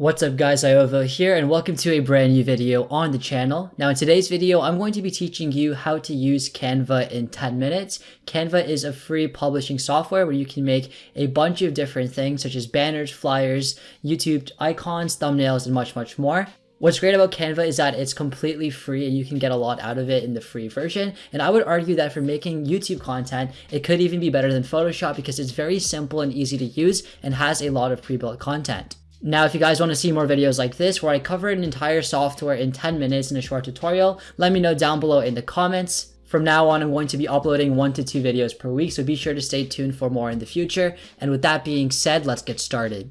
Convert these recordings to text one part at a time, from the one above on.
What's up guys, Iovo here and welcome to a brand new video on the channel. Now in today's video, I'm going to be teaching you how to use Canva in 10 minutes. Canva is a free publishing software where you can make a bunch of different things such as banners, flyers, YouTube icons, thumbnails, and much, much more. What's great about Canva is that it's completely free and you can get a lot out of it in the free version. And I would argue that for making YouTube content, it could even be better than Photoshop because it's very simple and easy to use and has a lot of pre-built content. Now, if you guys want to see more videos like this, where I cover an entire software in 10 minutes in a short tutorial, let me know down below in the comments. From now on, I'm going to be uploading one to two videos per week, so be sure to stay tuned for more in the future. And with that being said, let's get started.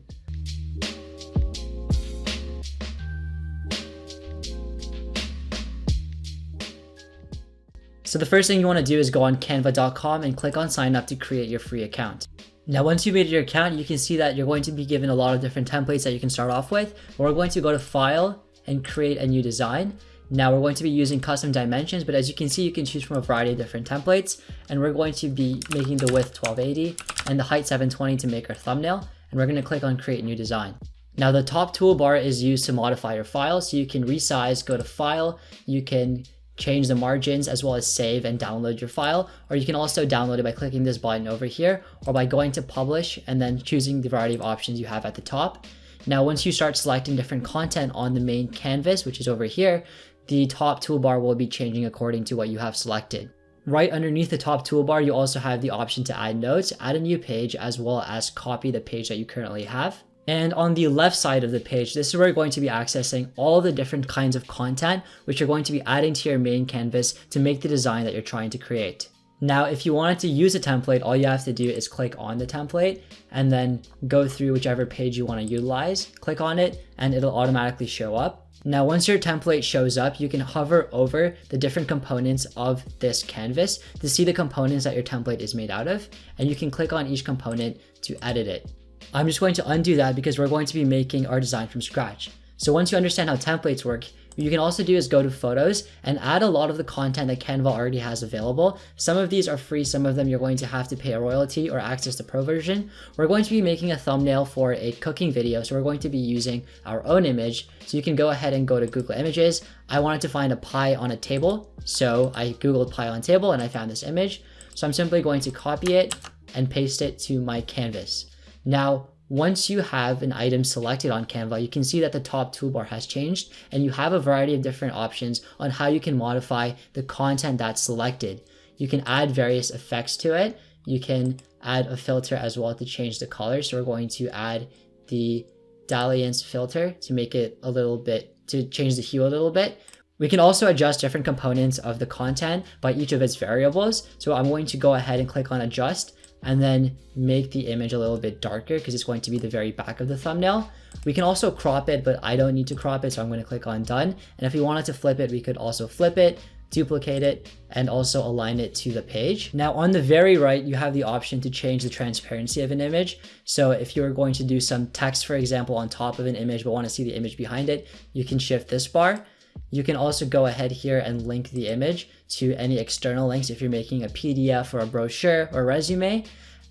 So the first thing you want to do is go on canva.com and click on sign up to create your free account. Now, once you've made your account, you can see that you're going to be given a lot of different templates that you can start off with. We're going to go to File and create a new design. Now we're going to be using custom dimensions, but as you can see, you can choose from a variety of different templates. And we're going to be making the width 1280 and the height 720 to make our thumbnail. And we're going to click on create new design. Now the top toolbar is used to modify your file. So you can resize, go to file, you can change the margins as well as save and download your file. Or you can also download it by clicking this button over here or by going to publish and then choosing the variety of options you have at the top. Now, once you start selecting different content on the main canvas, which is over here, the top toolbar will be changing according to what you have selected. Right underneath the top toolbar, you also have the option to add notes, add a new page, as well as copy the page that you currently have. And on the left side of the page, this is where you're going to be accessing all the different kinds of content, which you're going to be adding to your main canvas to make the design that you're trying to create. Now, if you wanted to use a template, all you have to do is click on the template and then go through whichever page you want to utilize, click on it, and it'll automatically show up. Now, once your template shows up, you can hover over the different components of this canvas to see the components that your template is made out of, and you can click on each component to edit it. I'm just going to undo that because we're going to be making our design from scratch. So once you understand how templates work, you can also do is go to photos and add a lot of the content that Canva already has available. Some of these are free, some of them you're going to have to pay a royalty or access the pro version. We're going to be making a thumbnail for a cooking video, so we're going to be using our own image. So you can go ahead and go to Google Images. I wanted to find a pie on a table, so I googled pie on table and I found this image. So I'm simply going to copy it and paste it to my canvas. Now, once you have an item selected on Canva, you can see that the top toolbar has changed and you have a variety of different options on how you can modify the content that's selected. You can add various effects to it. You can add a filter as well to change the color. So we're going to add the dalliance filter to make it a little bit, to change the hue a little bit. We can also adjust different components of the content by each of its variables. So I'm going to go ahead and click on adjust and then make the image a little bit darker because it's going to be the very back of the thumbnail. We can also crop it, but I don't need to crop it, so I'm going to click on done. And if we wanted to flip it, we could also flip it, duplicate it, and also align it to the page. Now on the very right, you have the option to change the transparency of an image. So if you're going to do some text, for example, on top of an image, but want to see the image behind it, you can shift this bar. You can also go ahead here and link the image to any external links if you're making a PDF or a brochure or resume.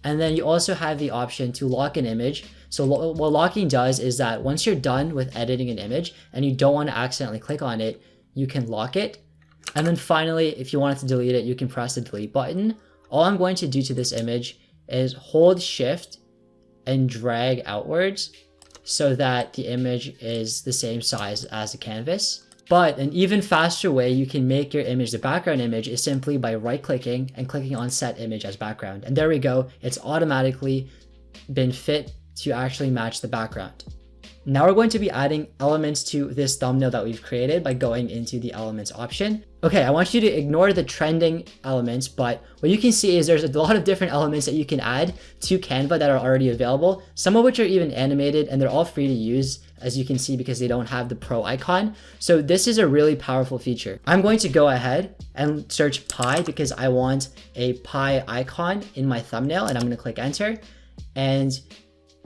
And then you also have the option to lock an image. So what locking does is that once you're done with editing an image and you don't want to accidentally click on it, you can lock it. And then finally, if you wanted to delete it, you can press the delete button. All I'm going to do to this image is hold shift and drag outwards so that the image is the same size as the canvas. But an even faster way you can make your image the background image is simply by right clicking and clicking on set image as background. And there we go. It's automatically been fit to actually match the background. Now we're going to be adding elements to this thumbnail that we've created by going into the elements option. Okay, I want you to ignore the trending elements, but what you can see is there's a lot of different elements that you can add to Canva that are already available, some of which are even animated and they're all free to use as you can see because they don't have the pro icon. So this is a really powerful feature. I'm going to go ahead and search pie because I want a pie icon in my thumbnail and I'm going to click enter. And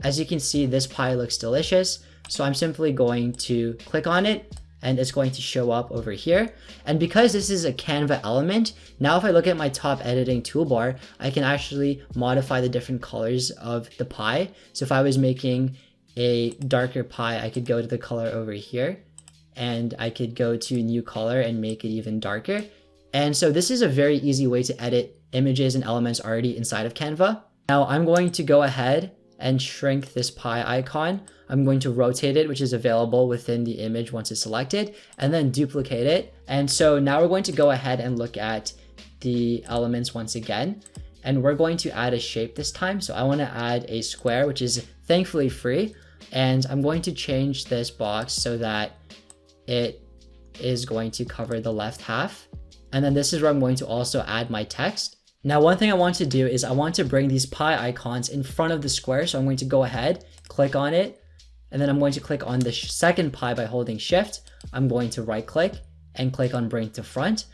as you can see, this pie looks delicious. So I'm simply going to click on it and it's going to show up over here. And because this is a Canva element, now if I look at my top editing toolbar, I can actually modify the different colors of the pie. So if I was making a darker pie, I could go to the color over here and I could go to new color and make it even darker. And so this is a very easy way to edit images and elements already inside of Canva. Now I'm going to go ahead and shrink this pie icon. I'm going to rotate it, which is available within the image once it's selected, and then duplicate it. And so now we're going to go ahead and look at the elements once again. And we're going to add a shape this time. So I want to add a square, which is thankfully free. And I'm going to change this box so that it is going to cover the left half. And then this is where I'm going to also add my text. Now, one thing I want to do is I want to bring these pie icons in front of the square. So I'm going to go ahead, click on it, and then I'm going to click on the second pie by holding shift. I'm going to right click and click on bring to front.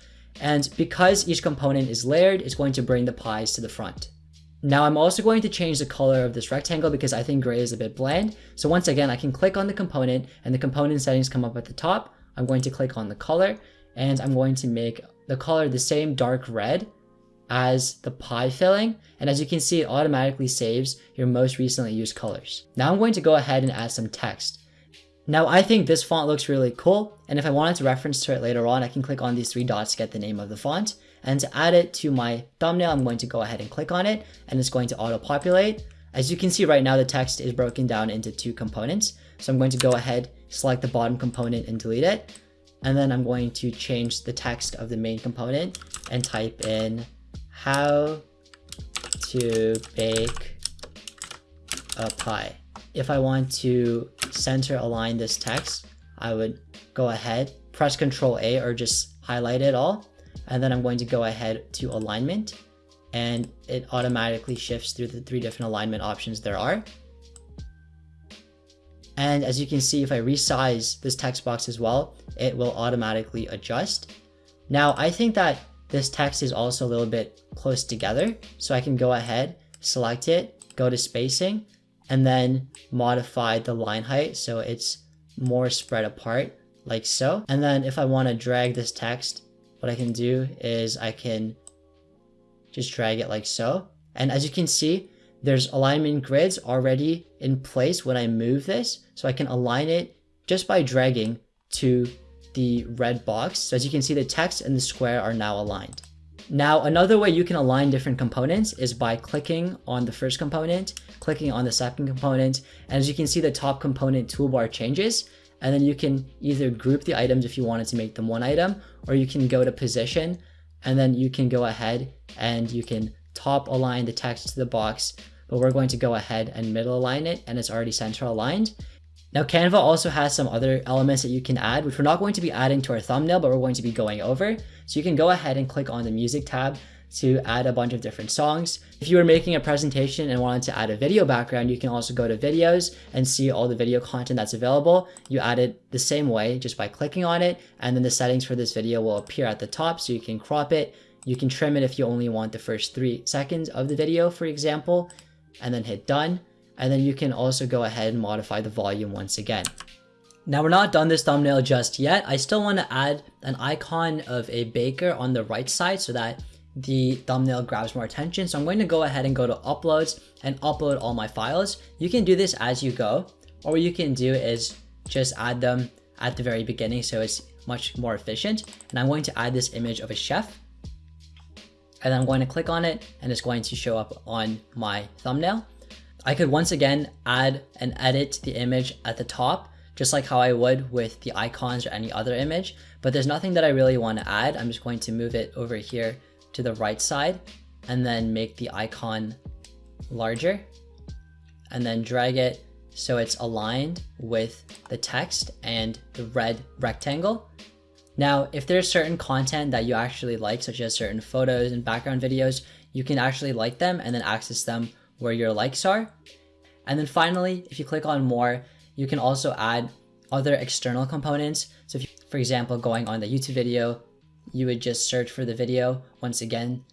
And because each component is layered, it's going to bring the pies to the front. Now I'm also going to change the color of this rectangle because I think gray is a bit bland. So once again, I can click on the component and the component settings come up at the top. I'm going to click on the color and I'm going to make the color the same dark red as the pie filling. And as you can see, it automatically saves your most recently used colors. Now I'm going to go ahead and add some text. Now I think this font looks really cool. And if I wanted to reference to it later on, I can click on these three dots to get the name of the font. And to add it to my thumbnail, I'm going to go ahead and click on it and it's going to auto-populate. As you can see right now, the text is broken down into two components. So I'm going to go ahead, select the bottom component and delete it. And then I'm going to change the text of the main component and type in how to bake a pie. If I want to center align this text, I would go ahead, press Ctrl A or just highlight it all and then I'm going to go ahead to alignment and it automatically shifts through the three different alignment options there are. And as you can see, if I resize this text box as well, it will automatically adjust. Now, I think that this text is also a little bit close together. So I can go ahead, select it, go to spacing, and then modify the line height so it's more spread apart like so. And then if I want to drag this text what I can do is I can just drag it like so. And as you can see, there's alignment grids already in place when I move this. So I can align it just by dragging to the red box. So as you can see, the text and the square are now aligned. Now, another way you can align different components is by clicking on the first component, clicking on the second component, and as you can see, the top component toolbar changes and then you can either group the items if you wanted to make them one item, or you can go to position, and then you can go ahead and you can top align the text to the box, but we're going to go ahead and middle align it, and it's already center aligned. Now Canva also has some other elements that you can add, which we're not going to be adding to our thumbnail, but we're going to be going over. So you can go ahead and click on the music tab to add a bunch of different songs. If you were making a presentation and wanted to add a video background, you can also go to videos and see all the video content that's available. You add it the same way just by clicking on it and then the settings for this video will appear at the top so you can crop it. You can trim it if you only want the first three seconds of the video, for example, and then hit done. And then you can also go ahead and modify the volume once again. Now we're not done this thumbnail just yet. I still want to add an icon of a baker on the right side so that the thumbnail grabs more attention. So I'm going to go ahead and go to uploads and upload all my files. You can do this as you go, or what you can do is just add them at the very beginning so it's much more efficient. And I'm going to add this image of a chef. And I'm going to click on it and it's going to show up on my thumbnail. I could once again add and edit the image at the top, just like how I would with the icons or any other image, but there's nothing that I really want to add. I'm just going to move it over here to the right side and then make the icon larger and then drag it so it's aligned with the text and the red rectangle. Now, if there's certain content that you actually like, such as certain photos and background videos, you can actually like them and then access them where your likes are. And then finally, if you click on more, you can also add other external components. So if you, for example, going on the YouTube video, you would just search for the video. Once again,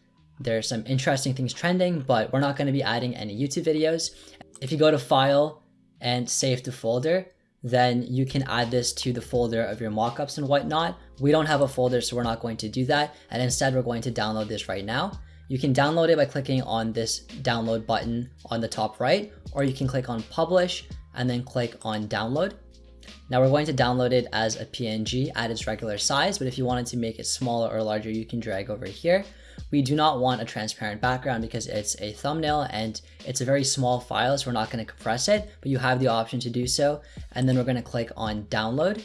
there's some interesting things trending, but we're not going to be adding any YouTube videos. If you go to file and save to folder, then you can add this to the folder of your mockups and whatnot. We don't have a folder, so we're not going to do that. And instead, we're going to download this right now. You can download it by clicking on this download button on the top right, or you can click on publish and then click on download. Now we're going to download it as a PNG at its regular size, but if you wanted to make it smaller or larger, you can drag over here. We do not want a transparent background because it's a thumbnail and it's a very small file, so we're not gonna compress it, but you have the option to do so. And then we're gonna click on download.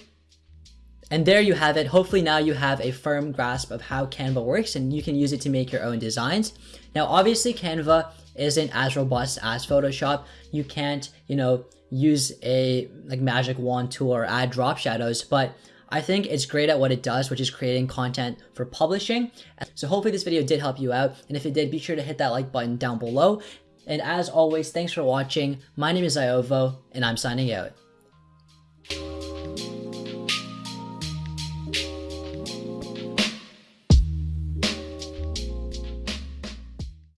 And there you have it. Hopefully now you have a firm grasp of how Canva works and you can use it to make your own designs. Now, obviously Canva isn't as robust as Photoshop. You can't, you know, use a like magic wand tool or add drop shadows, but I think it's great at what it does, which is creating content for publishing. So hopefully this video did help you out. And if it did, be sure to hit that like button down below. And as always, thanks for watching. My name is Iovo, and I'm signing out.